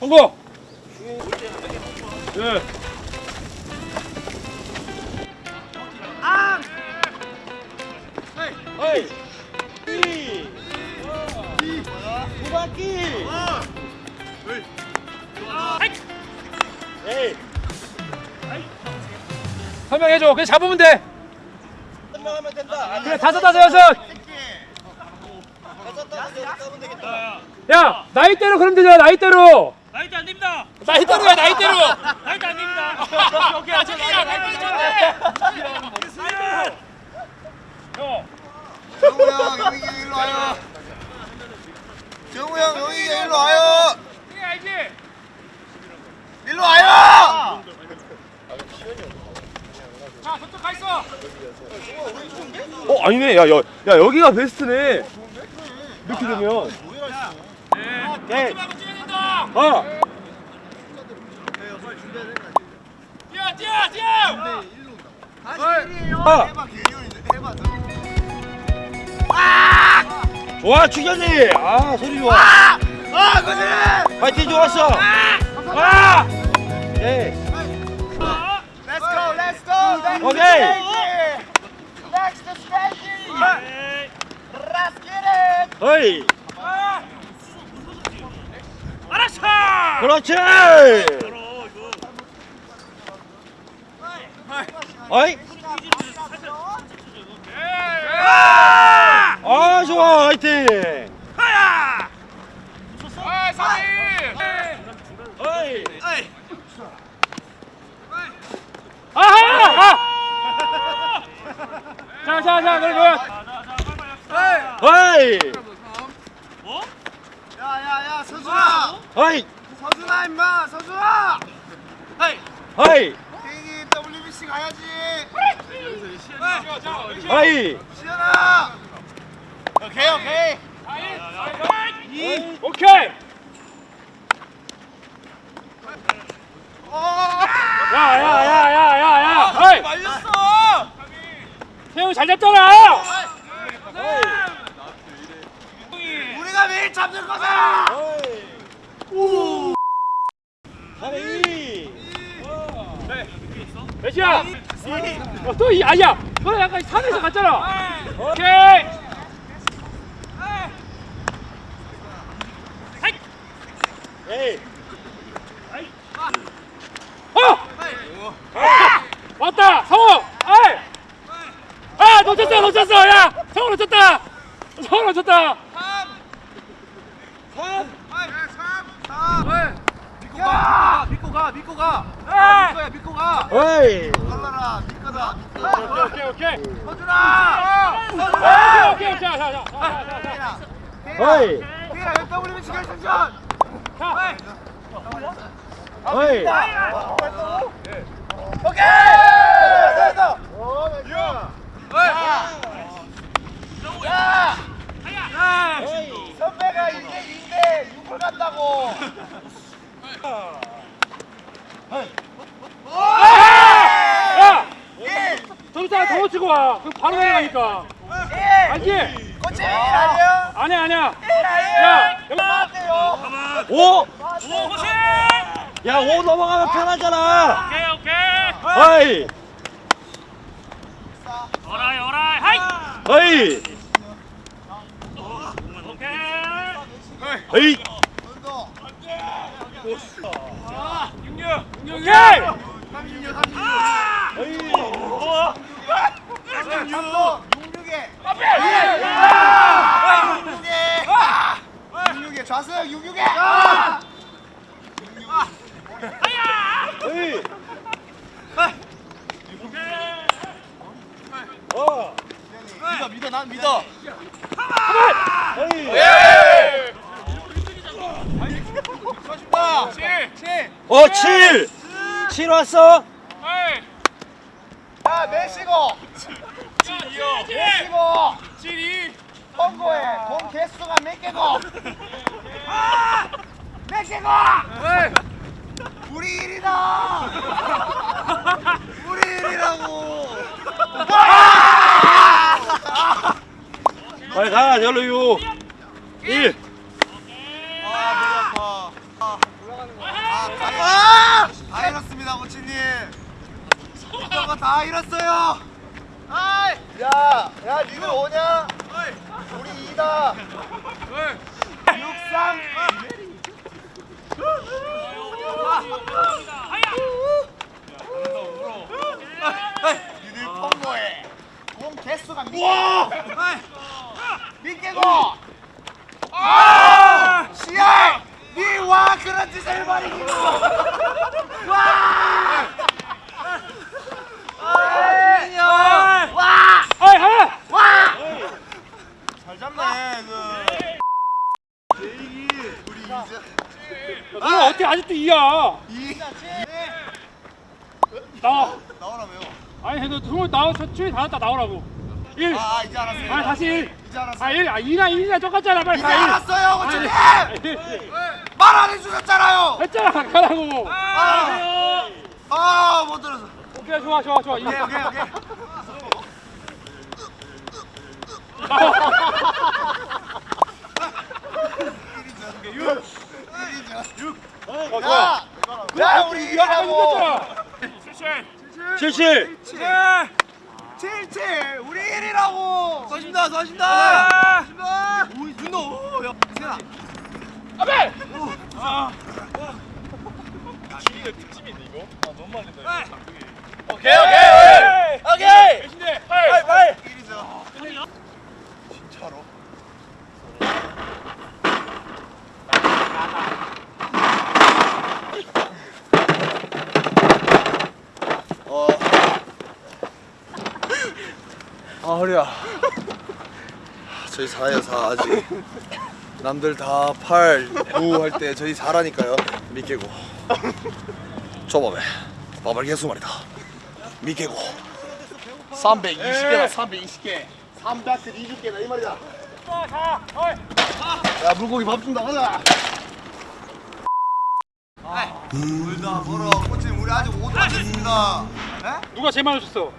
성공! 예. 어이. 이. 두 바퀴. 에이. 설명해줘. 그냥 잡으면 돼. 설명하면 된다. 그래, 다섯, 다섯, 여섯. 다섯 다섯 여섯 가면 되겠다. 야, 나이대로 그럼 되잖아, 나이대로. 나이트 안 됩니다. 나이대로야, 나이대로. 나이트 안 됩니다. 형. 정우 형 여기 일로 와요. 정우 형 여기 일로 와요. 이게 알지? 일로 와요. 자, 저쪽 가 있어. 어 아니네 야, 야, 야 여기가 베스트네 이렇게 되면 네. 아 뛰어, 뛰어, 뛰어. 아. 좋아 추견이 아 소리 좋아 아 그지. 파이팅 좋았어 아! 예 Let's go, let's go. Next 오케이. Next stage. Let's get it. 어이 알았어. 그렇지 어이 아 좋아 화이팅 하야. 아, 사비. 어이 아하! 아! 자, 자, 자, 그러면 어이 서준아. 어이 서준아 임마 서준아. 어이 개인이 WBC 가야지. 어이 시연아. 오케이 오케이. 오케이. 어. 야, 야, 야, 야, 야, 야. 어이, 말렸어. 태용 잘 잡잖아. 우리가 매일 잡는 거다. 사레이 몇이야? 어, 또 이, 아니야. 너 약간 산에서 갔잖아. 오케이. 에이 어! 아! 왔다, 성호. 아이. 아, 놓쳤어, 놓쳤어. 야, 성호 놓쳤다. 성호 놓쳤다. 믿고 가. 믿고 가. 믿고 가. 아! 거야 믿고 가. 어이 달라라. 믿거다. 오케이, 오케이. 서준아. 오케이, 오케이, 오케이. 자, 자, 자, 자, 자, 자. 어이 태일아 WBC 결승전. 자. 어이 오케이. 됐어. 오, 야. 야. 선배가 이제 2대 6을 간다고. 야! 일. 저기다가 더 치고 와. 그럼 바로 내려가니까. 일. 알지? 코치 1 아니야? 아니야, 아니야. 1 아니야? 야, 여기 맞대요. 오! 오 호시. 야, 오 넘어가면 편하잖아. 오케이 오케이. 어이! 어라이 어라이. 하이. 어이! 오케이. 어이! 오케이. 어이! 66에. 66에. 66에. 어! 믿어 믿어 난 믿어. 어이! 좋아준다. 7. 7. 어, 7! 7 왔어? 야 메시고. 메시고. 7이. 선거에 돈 개수가 몇 개고? 몇 개고? 우리 일이다. 우리 일이라고. 빨리 가, 열로 유. 1. 아, 머리 아파. 아, 올라간다. 아! 다 잃었습니다, 코치님. 저거 다 잃었어요. 아이! 야, 야, 니들 오냐? 우리 이다. 육상. 니들 통보해. 공 개수가 와! 민개고. 아! 시야! 니와 그런 짓을 벌이기로. 와! 아, 와! 아이 하나 와! 잘 잡네 그. 제이기 우리 이제 너 어떻게 아직도 이야 이 나와 나오라며요. 아니 너 정말 나와 저쪽에 다 왔다 나오라고 1 아 이제 알았어요. 아 다시 1 이제 알았어. 아 1, 아 2나 1이나 똑같잖아 빨리 이제 가, 일. 알았어요, 코치님. 아니, 말안 해주셨잖아요. 했잖아 가라고 아, 아못 들었어. 오케이 좋아 좋아 좋아 오케이 오케이 오케이. 어, 야, 야 우리 이기라고. 77 77 우리 1이라고. 쏘신다 쏘신다. 쏘신다. 오이 준호. 야, 세나. 아베 오케이 오케이 오케이. 빨리 빨리. 1이죠. 진짜로. 어. 아 허리야. 저희 4예요 4 아직. 남들 다 8, 9 할 때 저희 4라니까요. 미개고. 조밥에 밥을 개수 말이다. 미개고. 320개다 320개. 320개다 이 말이다. 야 물고기 밥 준다 가자. 물다 벌어 코치님 우리 아직 5도 안 됐습니다. 에? 누가 제일 많이 줬어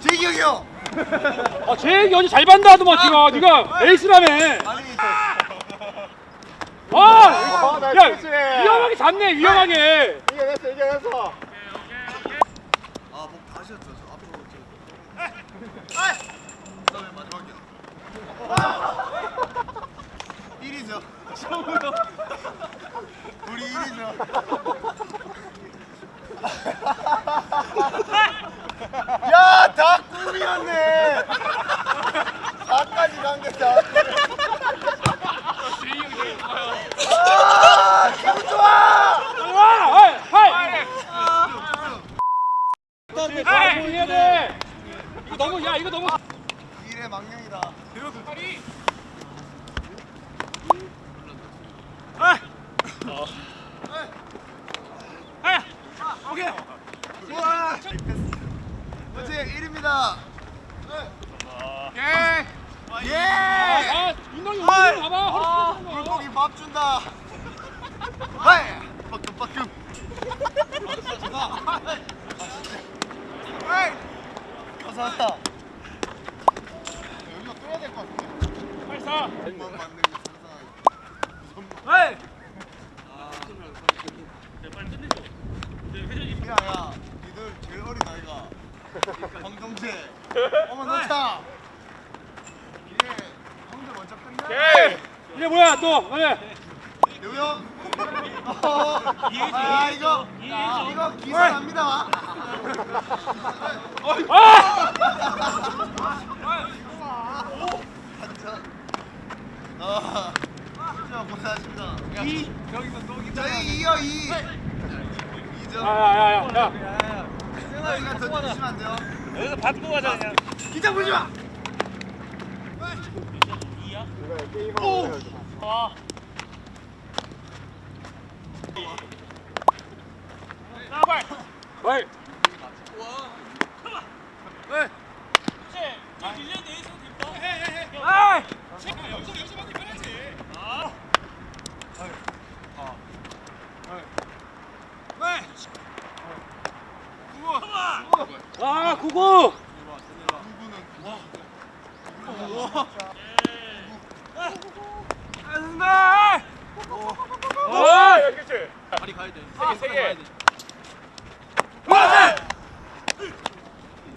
재기 형이 형. 아 제일 어제 잘 반다 하더만 지가 네가 에이스라며 아니 아! 나 야. 위험하게 잡네 위험하게 이겨냈어 이겨냈어. 아목 다시 저 앞으로 저. 아이. 그다음에 마지막이야. 1위죠. 우리 1위죠. 야, 다 꿈이었네. 4까지 간게 다. 아, 기분 좋아. 와! 하이! 하이! 아, 해야 돼. 이거 너무 야 이거 너무 일의 망령이다. 오케이. 우와. 어제 1입니다. 예. 예. 아 윤동이 봐봐 허리 거. 물고기 밥 준다. 하이. 빠끔 빠끔. 하이. 감사합니다. 여기가 뚫어야 될 것 같은데. 빨리 사. 금방 맞는 게 헤이. 야 야, 니들 제일 어린 아이가 황정재. 어머 놓자. 이게 형들 먼저 끝나. 이게 뭐야 또? 그래. 요요. 아 이거 이거 기사 납니다. 아! 아, 진짜 고생하십니다. 이 여기서 또 저희 이요 이. 이죠. 야야야야. 야. 생각이가 더 주시면 안 돼요. 여기서 받고 가자 그냥. 기자 보지 마. 아. 나발. 빨리. 아! 아 구구. 아! 아! 다리 가야 돼. 세 개, 세 개. 네.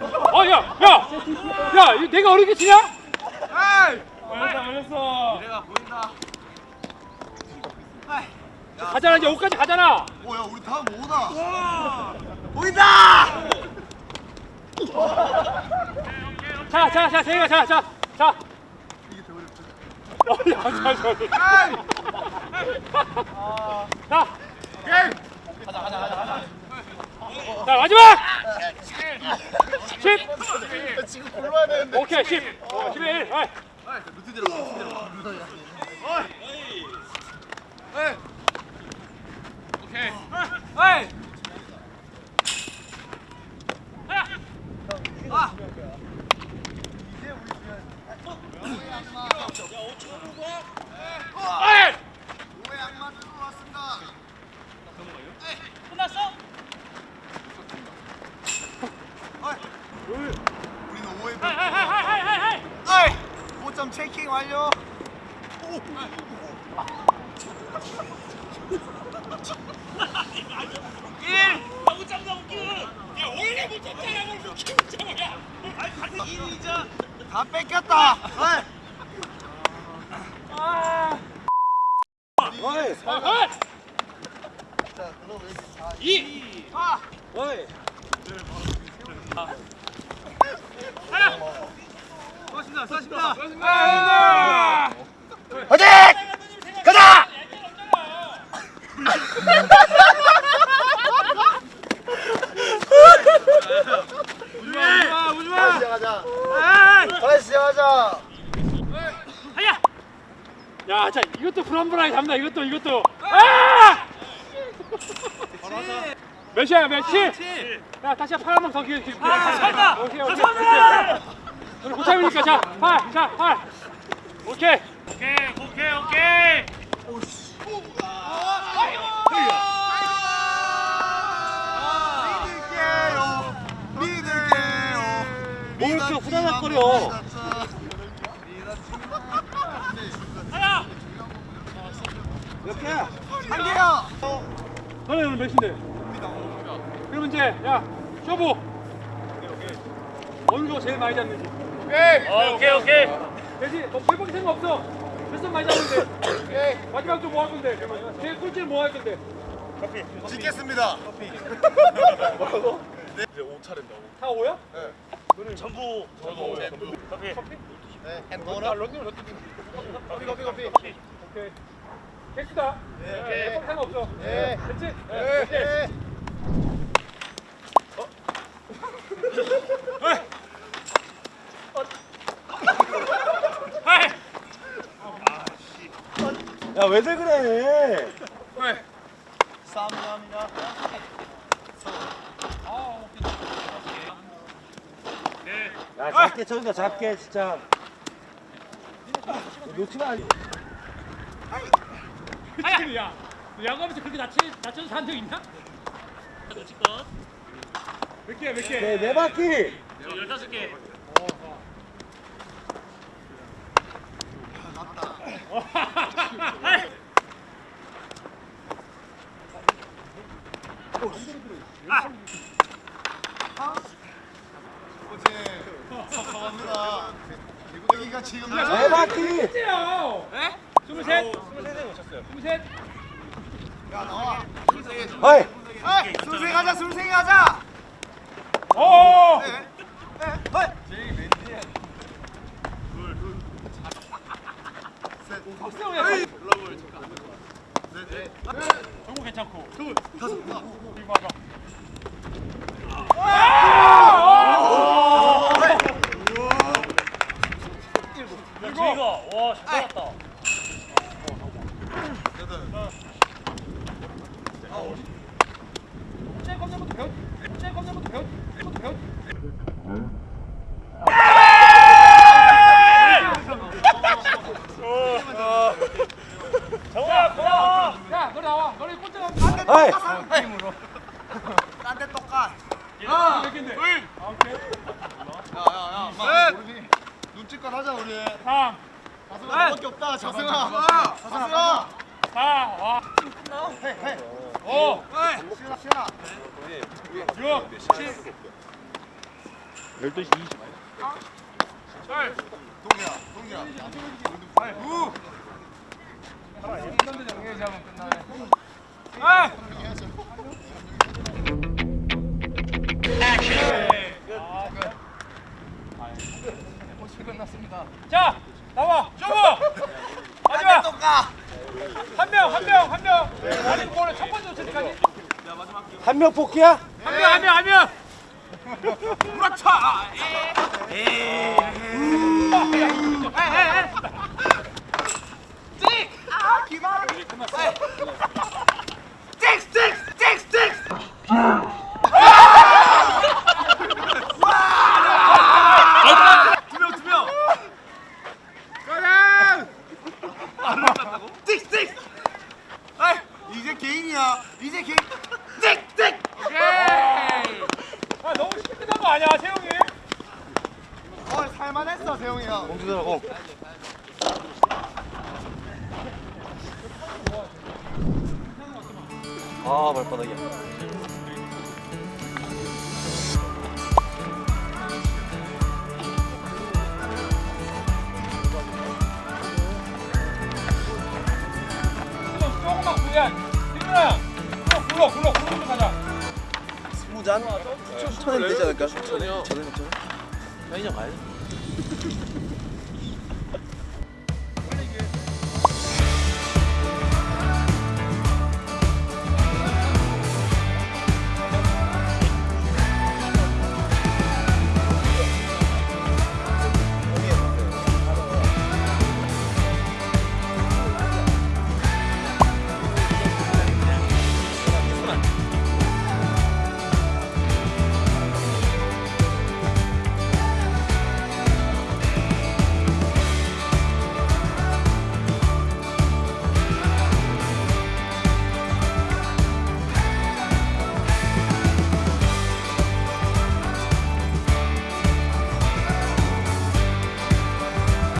어, 야, 야, 야, 이거 내가 어렵게 치냐? 에이. 걸렸어, 걸렸어. 미래가 보인다. 가잖아, 이제 5까지 가잖아. 오 야 우리 다음 오다. 보인다. 자, 자, 자, 세이가, 자, 자, 자. 이게 더 어렵죠. 어, 야, 자, 자, 자. 자, 가자 가자 가자 가자. 자, 마지막! 10! 지금 골라야 되는데. 오케이, 10. 어, 11. 어이. 루트 대로 루트 대로. 에이. 오케이. 에이. 아. 이제 우리 주변. 어이! 오해 악마 들고 왔습니다. 끝났어? 어이. 우리는 오해. 하이, 하이, 하이, 하이, 하이, 하이. 어이. 5점 체킹 완료. 너무 짱나 웃겨. 야, 원래 못 잡잖아, 뭘 잡아. 야, 아니, 같은 1이자. 다 뺏겼다. 어이. 어이! 어이! 자, 그럼 여기 다. 이! 아. 어이! 수고하십니다. 수고하십니다. 아! 화이팅! 가자! 오지마, 오지마. 시작하자. 에이! 다시 시작하자. 하야! 야, 자, 이것도 불안불안하게 잡나, 이것도, 이것도. 아! 몇이야, 몇? 7? 야, 다시 팔 한 번 더 기회. 아, 잘한다. 오케이, 오케이. 고참이니까, 자, 팔, 자, 팔. 오케이. 오케이, 오케이, 오케이. 뭐 이렇게 후다닥거려? 하야. 몇 개야? 한 개요. 너네 오늘 몇인데? 그러면 이제, 야, 쇼부. 어느 거 제일 많이 잡는지. 어, 오케이, 오케이. 대신, 뭐, 별복이 생각 없어. 몇점 많이 잡는데. 마지막 좀뭐 할 건데? 제일 꿀찌는 뭐할 건데? 짓겠습니다. 뭐라고? 다 5야? 전부. 전부. 커피. 네. 앤나 도넛. 런닝을 어떻게 커피 커피 커피. 오케이. 개수다. 네. 별복 생각 없어. 네. 됐지? 네. 오케이. 네. 헤이. 야 왜들 그래? 감사합니다. 네. 야 작게 쳐준다 작게 진짜. 놓지 마. 그치? 야, 너 야구하면서 그렇게 낮춰, 낮춰서 산적 있나? 놓치껏. 몇 개야, 몇 개? 네, 네 바퀴. 저 15개. 헤이. 어제 감사합니다. 여기가 지금 네 바퀴. 몇개야? 에? 스물셋? 스물셋? 야 나와. 어이. 에이, 술생 하자 술생 하자. 오! 네. 네. 어이. 박세영 야, 네. 정보 괜찮고. 다섯. 그리고 맞아. 야, 저희가 와, 잘 잡았다. 여덟. 아홉. 아이. 딴데 똑까. 아, 몇 개인데? 아, 오케이. 야야야. 셋. 눈치껏 하자 우리. 3, 자승아 너밖에 없다. 자승아. 자승아. 4, 와. 헤이 헤이. 5, 시나 시나. 6, 7, 12시 20. 8. 동이야 동이야. 아! 자, 나와. 쇼부. 마지막. 한 명, 한 명, 한 명. 아니, 뭐를 첫 번째 때까지. 한 명 뽑기야? 한 명, 한 명, 한 명. 두명 야. 굴러, 굴러, 굴러 좀 가자. 스무 잔? 천엔 되지 않을까? 천엔? 천엔 괜찮아? 편의점 가야 돼?